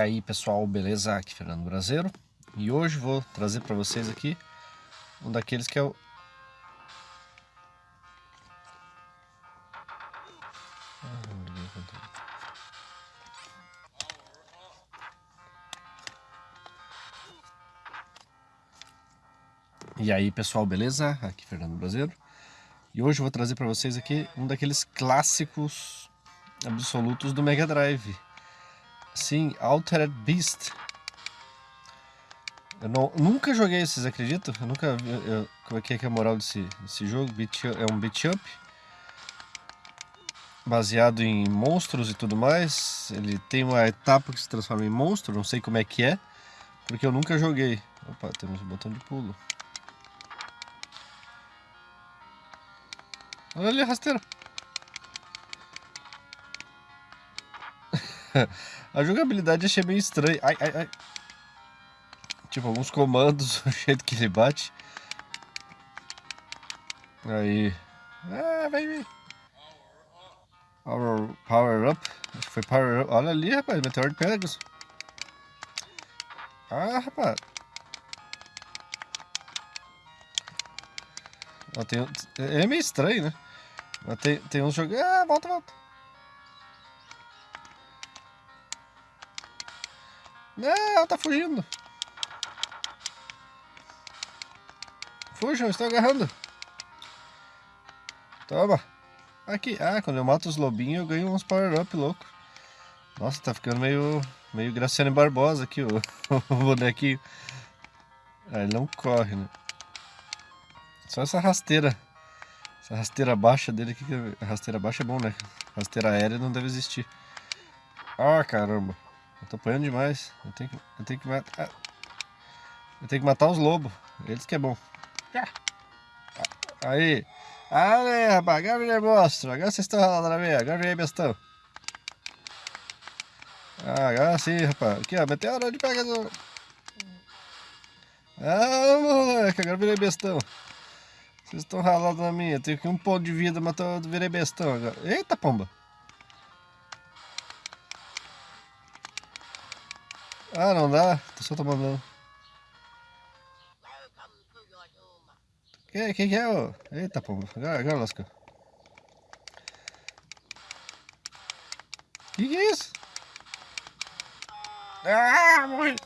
Aí pessoal, beleza? Aqui Fernando Brasileiro E hoje vou trazer para vocês aqui um daqueles que é o... E aí pessoal, beleza? Aqui Fernando Brasileiro E hoje vou trazer para vocês aqui um daqueles clássicos absolutos do Mega Drive Sim, Altered Beast. Eu não, nunca joguei esses, acredito? Eu nunca vi. Eu, como é que é, a moral desse, desse jogo? Beat, é um beat up. Baseado em monstros e tudo mais. Ele tem uma etapa que se transforma em monstro, não sei como é que é. Porque eu nunca joguei. Opa, temos um botão de pulo. Olha ali a. a jogabilidade achei meio estranha. Ai, ai, ai. Tipo, alguns comandos, o jeito que ele bate. Aí. Ah, vir. Power, power up. Acho que foi power up. Olha ali, rapaz. Meteoro de Pegasus. Ah, rapaz. Ó, tem, é meio estranho, né? Mas tem, tem uns jogos. Ah, volta, volta. É, ela tá fugindo. Fujam, estão agarrando. Toma. Aqui. Ah, quando eu mato os lobinhos eu ganho uns power-up louco. Nossa, tá ficando meio, meio Graciane Barbosa aqui o, o bonequinho. Ah, ele não corre, né? Só essa rasteira. Essa rasteira baixa dele aqui. Rasteira baixa é bom, né? Rasteira aérea não deve existir. Ah, caramba. Tô apanhando demais. Eu tenho que, eu tenho que matar. Eu tenho que matar os lobos. Eles que é bom. Aí. Aí, rapaz. Agora virei monstro. Agora vocês estão ralando na minha. Agora virei bestão. Ah, agora sim, rapaz. Aqui, ó. Meteoro de pegador. Ah, moleque. Agora virei bestão. Vocês estão ralando na minha. Eu tenho que um ponto de vida, mas eu virei bestão agora. Eita, pomba. Ah, não dá? Tô só tomando não. Que, que que é, ô? Eita, pô. Agora, lascou. Que que é isso? Ah, morri.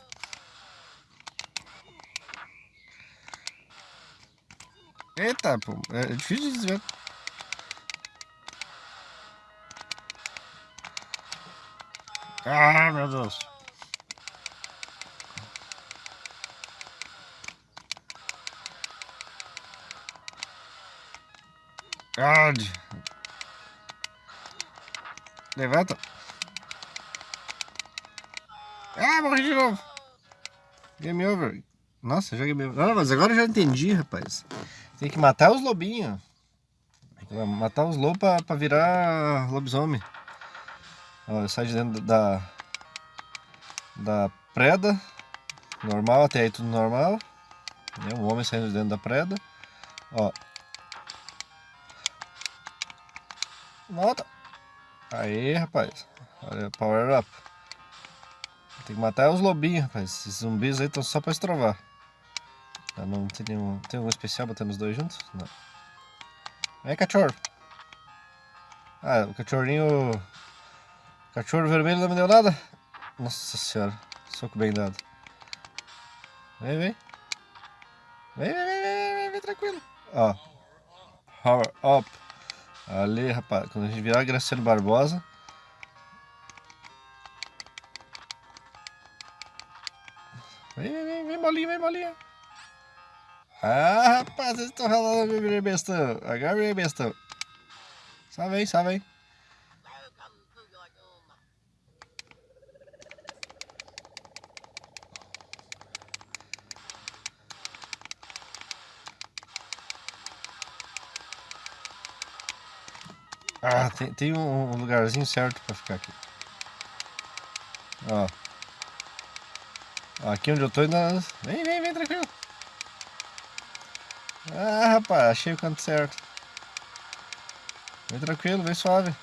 Eita, pô. É difícil de desviar. Ah, meu Deus. God. Levanta. Ah, morri de novo. Game over. Nossa, já game over. Não, mas agora eu já entendi, rapaz. Tem que matar os lobinhos. Matar os lobos pra, pra virar lobisomem. Ó, sai de dentro da... Da preda. Normal, até aí tudo normal. É um homem saindo de dentro da preda. Ó, Volta. Aí, rapaz. Olha, power up. Tem que matar os lobinhos, rapaz. Esses zumbis aí estão só pra estrovar. Tá, não tem nenhum. Tem algum especial botando os dois juntos? Não. Vem, cachorro. Ah, o cachorrinho. Cachorro vermelho não me deu nada? Nossa senhora. Soco bem dado. Vem, vem. Vem, vem, vem, vem, vem, vem tranquilo. Ó. Power up. Ali, rapaz, quando a gente virar Graciano Barbosa. Vem, vem, vem, vem, bolinha, vem, bolinha. Ah, rapaz, vocês estão ralando, meu virei bestão. Agora virei bestão. Só vem, só vem. Ah, tem, tem um, lugarzinho certo pra ficar aqui. Ó. Aqui onde eu tô ainda... Vem, vem, vem, tranquilo. Ah, rapaz, achei o canto certo. Vem tranquilo, vem suave.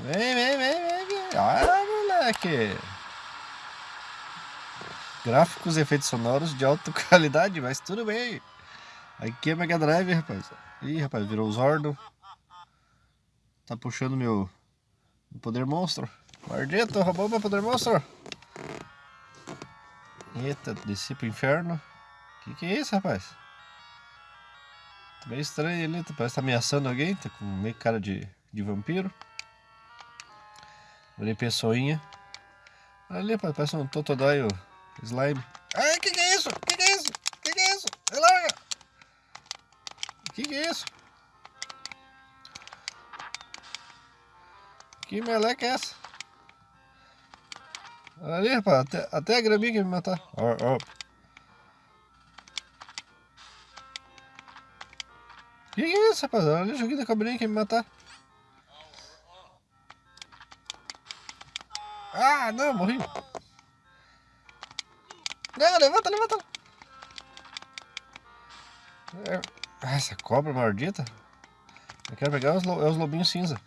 Vem, vem, vem, vem, vem. Ah, moleque! Gráficos e efeitos sonoros de alta qualidade, mas tudo bem. Aqui é Mega Drive, rapaz. Ih, rapaz, virou Zordo. Tá puxando meu, meu poder monstro. Maldito, roubou meu poder monstro. Eita, desci pro inferno. Que que é isso, rapaz? Tá meio estranho ele, parece que tá ameaçando alguém, tá com meio cara de, de vampiro. Olhei pessoinha. Olha ali, rapaz, parece um Totodói slime. Ai, que que é isso? Que que é isso? Que que é isso? Larga! Que que é isso? Que meleca é essa? Olha ali, rapaz, até, até a graminha quer me matar. Ó, ó. Que que é isso, rapaz? Olha ali o joguinho da cobrinha quer me matar. Ah, não, morri. Não, levanta, levanta. É, essa cobra maldita. Eu quero pegar os, lo, é os lobinhos cinza.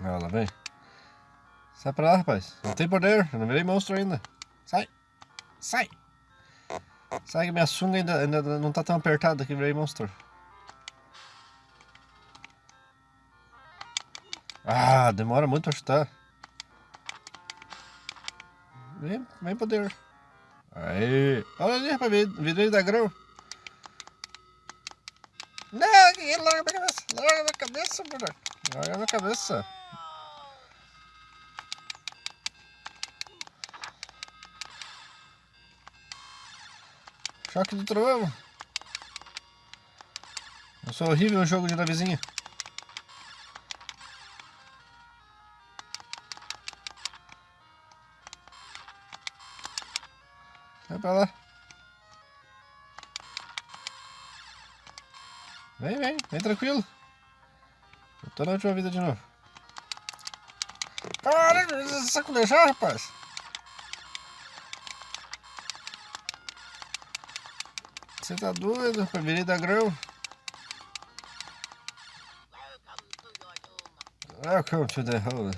Ah, lá vem. Sai pra lá, rapaz. Não tem poder. Eu não virei monstro ainda. Sai. Sai. Sai que minha sunga ainda, ainda não tá tão apertada que virei monstro. Ah, demora muito pra chutar. Vem, vem poder. Aí. Olha ali, rapaz, vidreiro da grão. Não, larga minha cabeça. Larga minha cabeça, mulher. Larga minha cabeça. Choque do trovão. Eu sou horrível no jogo de navezinha. Vai pra lá. Vem, vem, vem tranquilo. Eu tô na última vida de novo. Para, sacolejar, rapaz. Você tá doido? Virei da grão. Welcome to the hole.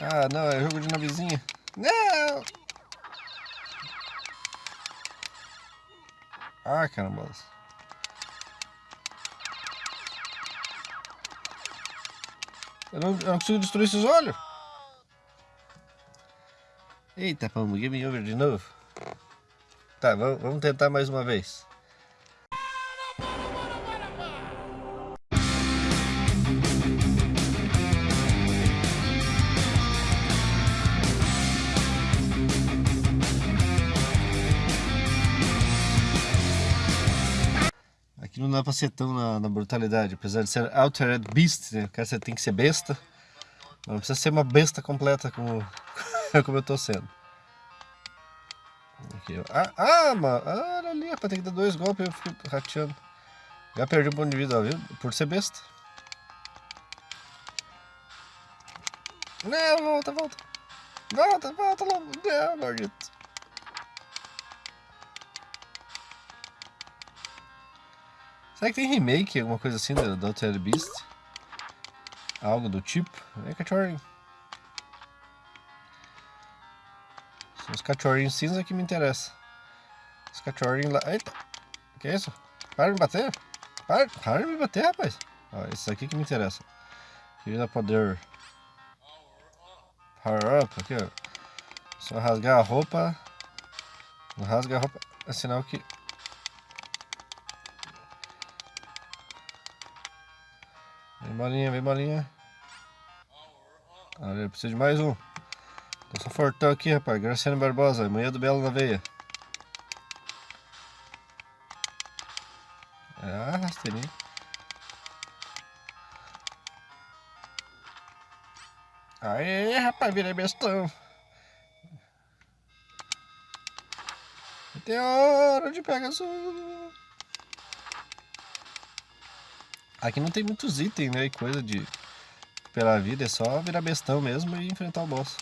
Ah, não, é jogo de navezinha. Não! Ah, caramba. Eu não, eu não consigo destruir esses olhos. Eita, vamos, game over de novo. Tá, vamos tentar mais uma vez. Aqui não dá pra ser tão na, na brutalidade, apesar de ser Altered Beast, né? cara você tem que ser besta. Não precisa ser uma besta completa como, como eu tô sendo. Aqui, ah, ah, mano, ah, olha ali, rapaz, tem que dar dois golpes eu fico rateando. Já perdi um ponto de vida, viu? Por ser besta. Não, volta, volta. Volta, volta, logo. Não, maldito. Será que tem remake, alguma coisa assim do, do Beast? Algo do tipo? É cachorrinho. Os cachorrinhos cinza que me interessam. Os cachorrinhos lá... Eita! Que é isso? Para de me bater! Para, para de me bater, rapaz! Ó, esse aqui que me interessa. Queria poder... Power up aqui, ó. Só rasgar a roupa. Não rasga a roupa. É sinal que Vem bolinha, vem bolinha. Olha, preciso de mais um. Tô só fortão aqui, rapaz. Graciano Barbosa, manhã do Belo na veia. Ah, rasteirinho. Aê, rapaz, virei bestão. Hora de pegar azul. Aqui não tem muitos itens, né? E coisa de pela vida, é só virar bestão mesmo e enfrentar o boss.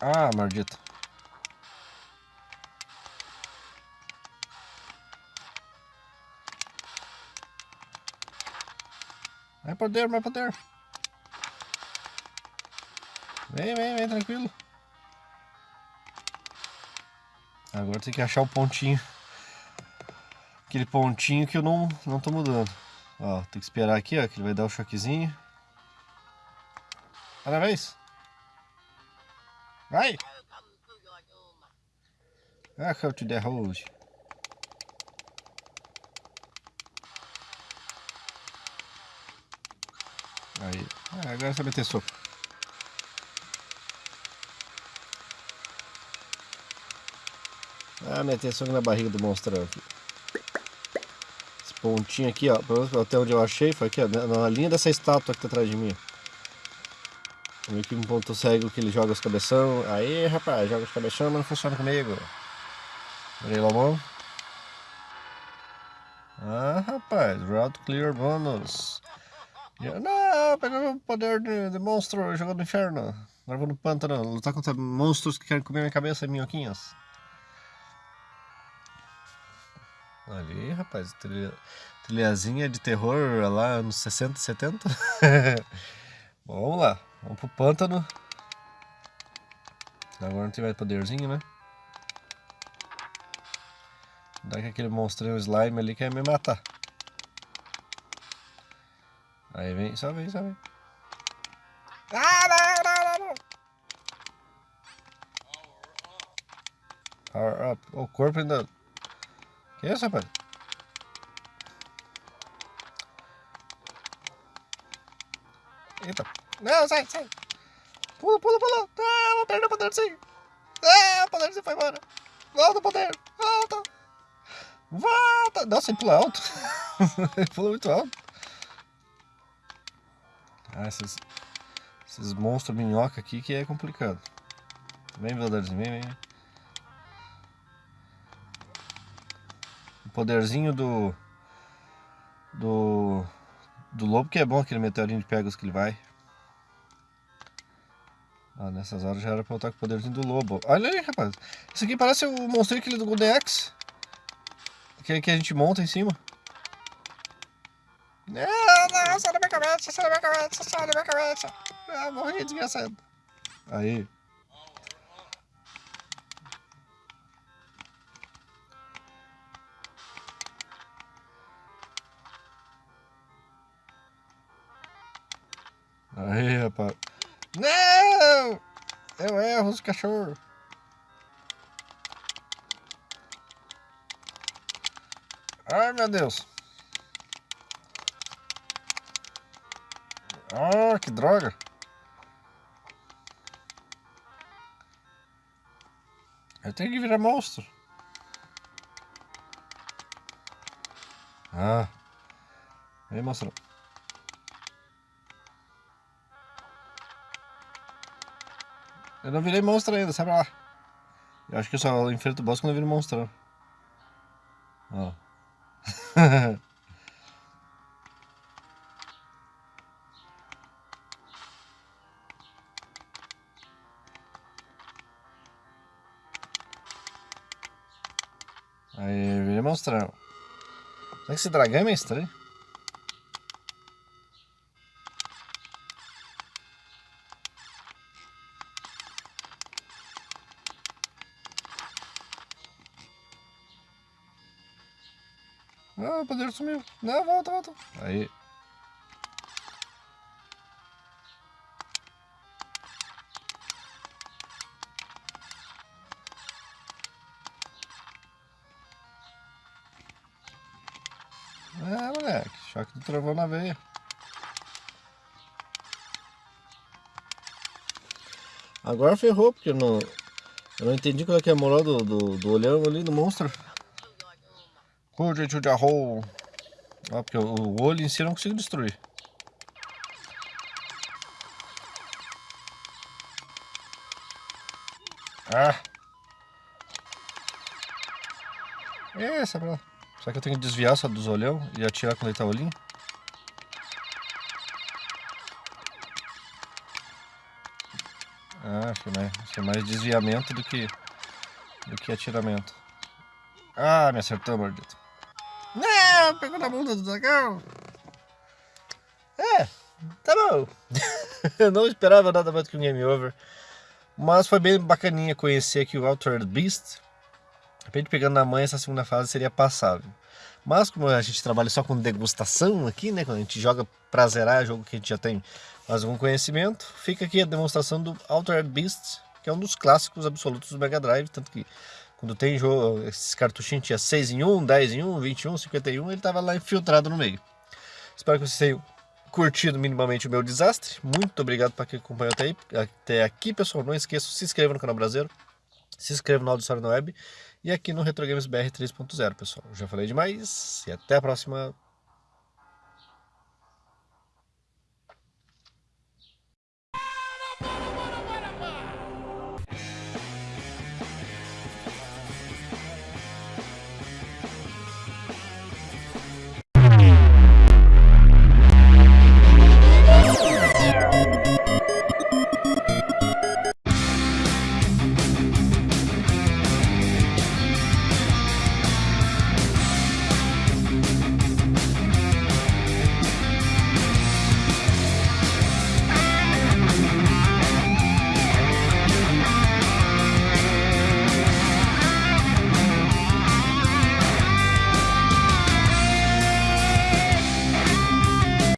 Ah, maldito. Vai poder, vai poder. Vem, vem, vem, tranquilo. Agora tem que achar o pontinho. Aquele pontinho que eu não, não tô mudando. Ó, tem que esperar aqui, ó, que ele vai dar o um choquezinho. Parabéns! Vai! Welcome to the house. Aí. Ah, agora você vai meter soco. Ah, meter soco na barriga do monstrão aqui. Esse pontinho aqui, ó. Até onde eu achei, foi aqui, ó. Na linha dessa estátua que tá atrás de mim. Que um ponto cego que ele joga os cabeção. Aí, rapaz, joga os cabeção, mas não funciona comigo. Olha Lomão. Ah, rapaz, Route Clear Bonus. Não, pegando o poder de, de, monstro jogando no inferno. Agora vou no pântano lutar contra monstros que querem comer minha cabeça minhoquinhas. Ali, rapaz, trilha, trilhazinha de terror lá nos 60, 70. Bom, vamos lá, vamos pro pântano. Agora não tem mais poderzinho, né? Dá que aquele monstrinho slime ali quer me matar. Aí vem, só vem, só vem. Ah, não, não, não, não. Power up. O corpo ainda... Que é isso, rapaz? Eita. Não, sai, sai. Pula, pula, pula. Ah, vou perder o poder sim. Ah, o poder sim foi embora. Volta o poder. Volta. Volta. Nossa, ele pula alto. ele pula muito alto. Ah, esses, esses monstros minhoca aqui que é complicado. Vem, Veldarzinho, vem, vem. O poderzinho do... Do... Do lobo que é bom, aquele meteorinho de Pegasus que ele vai. Ah, nessas horas já era pra lutar com o poderzinho do lobo. Olha aí, rapaz. Isso aqui parece o monstro aquele do Golden Axe. Que, que a gente monta em cima. Não, não, sai da minha cabeça, sai da minha cabeça, sai da minha cabeça. Ah, morri, desgraçado. Aí. Aí, rapaz. Não! Eu erro os cachorros. Ai, meu Deus. Ah, que droga. Eu tenho que virar monstro. Ah. Vem, monstro. Eu não virei monstro ainda, sabe lá. Eu acho que eu só enfrento o boss quando eu viro monstrão. Ó. Aí, virei monstrão. Será que esse dragão é meio estranho? Ah, o poder sumiu. Não, volta, volta. Aí. É, moleque. Choque do trovão na veia. Agora ferrou, porque eu não, eu não entendi qual é que é a moral do, do, do olhão ali do monstro. Arroz. Ó, porque o olho em si eu não consigo destruir. Ah! Essa pra lá. Será que eu tenho que desviar só dos olhão e atirar quando ele tá olhinho? Ah, acho que, que é mais desviamento do que, do que atiramento. Ah, me acertou, maldito. Não, pegou na bunda do dragão. É, tá bom. eu não esperava nada mais que um game over. Mas foi bem bacaninha conhecer aqui o Altered Beast. De repente, pegando na mãe, essa segunda fase seria passável. Mas como a gente trabalha só com degustação aqui, né? Quando a gente joga pra zerar jogo que a gente já tem mais algum conhecimento, fica aqui a demonstração do Altered Beast, que é um dos clássicos absolutos do Mega Drive, tanto que quando tem jogo, esses cartuchinhos tinha 6 em 1, 10 em 1, 21, 51, ele estava lá infiltrado no meio. Espero que vocês tenham curtido minimamente o meu desastre. Muito obrigado para quem acompanhou até, aí, até aqui, pessoal. Não esqueça, se inscreva no canal brasileiro, se inscreva no Auditório na Web e aqui no Retro Games BR 3.0, pessoal. Já falei demais e até a próxima.